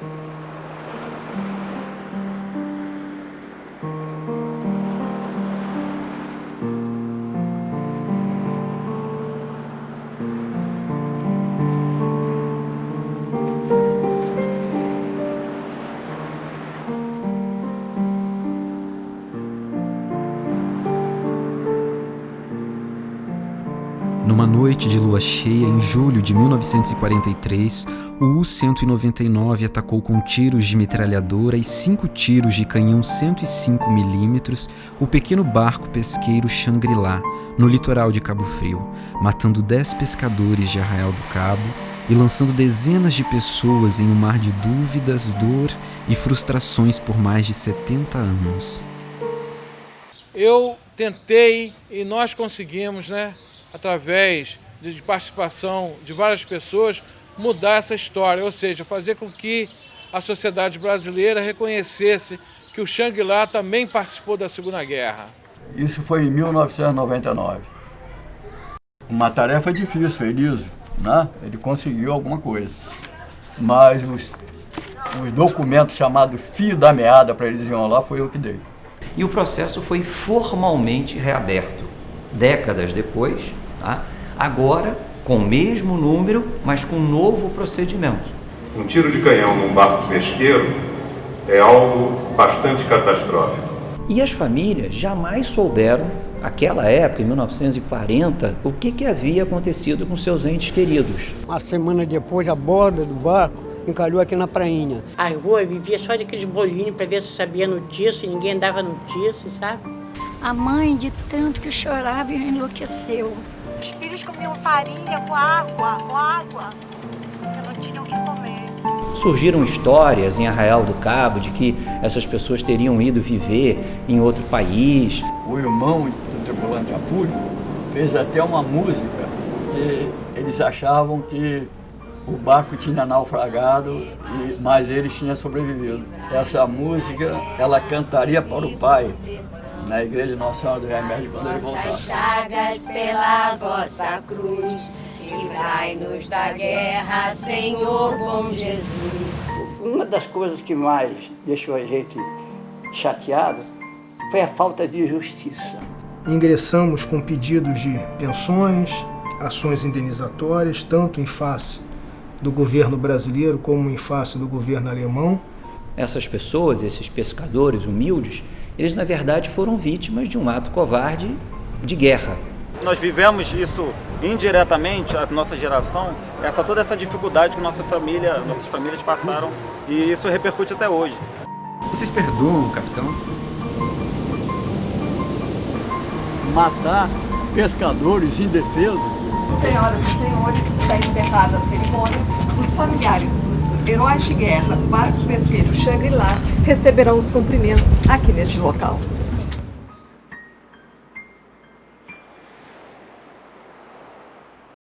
Mm-hmm. Numa noite de lua cheia em julho de 1943, o U-199 atacou com tiros de metralhadora e cinco tiros de canhão 105mm o pequeno barco pesqueiro Shangri-La, no litoral de Cabo Frio, matando dez pescadores de Arraial do Cabo e lançando dezenas de pessoas em um mar de dúvidas, dor e frustrações por mais de 70 anos. Eu tentei e nós conseguimos, né? Através de participação de várias pessoas, mudar essa história, ou seja, fazer com que a sociedade brasileira reconhecesse que o Shangri-La também participou da Segunda Guerra. Isso foi em 1999. Uma tarefa difícil, feliz, né? Ele conseguiu alguma coisa. Mas os, os documentos chamados fio da meada para eles lá foi eu que dei. E o processo foi formalmente reaberto décadas depois, tá? agora com o mesmo número, mas com um novo procedimento. Um tiro de canhão num barco pesqueiro é algo bastante catastrófico. E as famílias jamais souberam, naquela época, em 1940, o que, que havia acontecido com seus entes queridos. Uma semana depois, a borda do barco encalhou aqui na prainha. A rua vivia só daqueles bolinhos para ver se sabia notícia, e ninguém dava notícia, sabe? A mãe, de tanto que chorava, enlouqueceu. Os filhos comiam farinha com água, com água, porque não tinham o que comer. Surgiram histórias em Arraial do Cabo de que essas pessoas teriam ido viver em outro país. O irmão do tripulante Apúlio fez até uma música que eles achavam que o barco tinha naufragado, mas eles tinham sobrevivido. Essa música, ela cantaria para o pai, na igreja Nossa Senhora do Remédio quando ele voltasse. chagas pela vossa cruz, livrai-nos da guerra, Senhor bom Jesus. Uma das coisas que mais deixou a gente chateado foi a falta de justiça. Ingressamos com pedidos de pensões, ações indenizatórias, tanto em face do governo brasileiro como em face do governo alemão. Essas pessoas, esses pescadores humildes, eles na verdade foram vítimas de um ato covarde de guerra. Nós vivemos isso indiretamente, a nossa geração, essa toda essa dificuldade que nossa família, nossas famílias passaram e isso repercute até hoje. Vocês perdoam, capitão? Matar pescadores indefesos. Senhoras e senhores, está encerrada a cerimônia. Familiares dos heróis de guerra do barco pesqueiro Shangri-La receberão os cumprimentos aqui neste local.